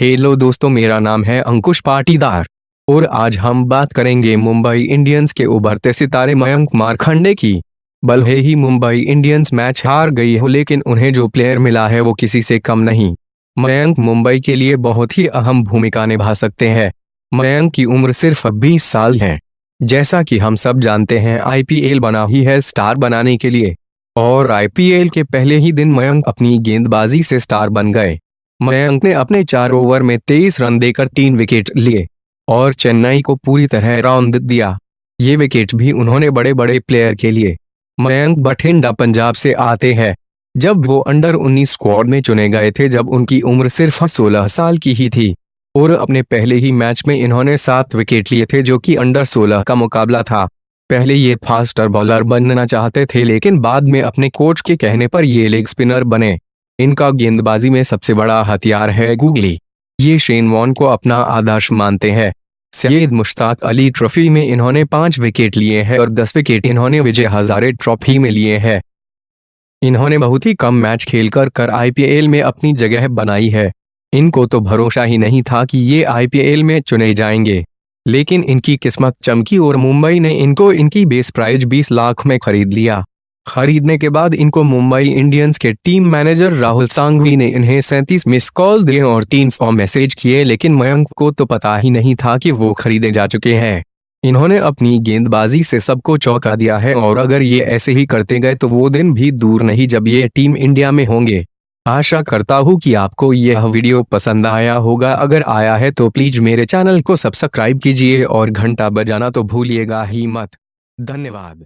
Hello दोस्तों, मेरा नाम है अंकुश पाटीदार, और आज हम बात करेंगे मुंबई इंडियंस के उभरते सितारे मयंक मारखंडे की। भले ही मुंबई इंडियंस मैच हार गई हो, लेकिन उन्हें जो प्लेयर मिला है वो किसी से कम नहीं। मयंक मुंबई के लिए बहुत ही अहम भूमिका निभा सकते हैं। मयंक की उम्र सिर्फ़ 20 साल है। जैसा कि हम सब जानते हैं आईपीएल बना ही है स्टार बनाने के लिए। और आईपीएल के पहले ही दिन मयंक अपनी गेंदबाजी से स्टार बन गए। मयंक ने अपने चार ओवर में तेईस रन देकर तीन विकेट लिए और चेन्नई को पूरी तरह राउंड दिया। ये विकेट भी उन्होंने बड़े बड़े प्लेयर के लिए। मयंक बठिंडा पंजाब से आते हैं। जब वो अंडर 19 स्क्वाड में चुने गए थे, जब उनकी उम्र सिर्फ़ 16 साल की ही थी और अपने पहले ही मैच में इन्होंने सात विकेट लिए थे, जो कि अंडर 16 का मुकाबला था। पहले ये फास्टर बॉलर बनना चाहते थे, लेकिन बाद में अपने कोच के कहने पर ये लेग स्पिनर बने। इनका गेंदबाजी में सबसे बड़ा हथियार है गूगली। ये शेन वॉन को अपना आदर्श मानते हैं। सैयद मुश्ताक अली ट्रॉफी में इन्होंने पाँच विकेट लिए हैं और दस विकेट इन्होंने विजय हजारे ट्रॉफी में लिए हैं। इन्होंने बहुत ही कम मैच खेलकर कर आईपीएल में अपनी जगह बनाई है। इनको तो भरोसा ही नहीं था कि ये आईपीएल में चुने जाएँगे। लेकिन इनकी किस्मत चमकी और मुंबई ने इनको इनकी बेस प्राइज 20 लाख में खरीद लिया। खरीदने के बाद इनको मुंबई इंडियंस के टीम मैनेजर राहुल सांघवी ने इन्हें सैंतीस मिस कॉल दिए और तीन सौ मैसेज किए, लेकिन मयंक को तो पता ही नहीं था कि वो खरीदे जा चुके हैं। इन्होंने अपनी गेंदबाजी से सबको चौंका दिया है और अगर ये ऐसे ही करते गए तो वो दिन भी दूर नहीं जब ये टीम इंडिया में होंगे। आशा करता हूँ कि आपको यह वीडियो पसंद आया होगा। अगर आया है तो प्लीज़ मेरे चैनल को सब्सक्राइब कीजिए और घंटा बजाना तो भूलिएगा ही मत। धन्यवाद।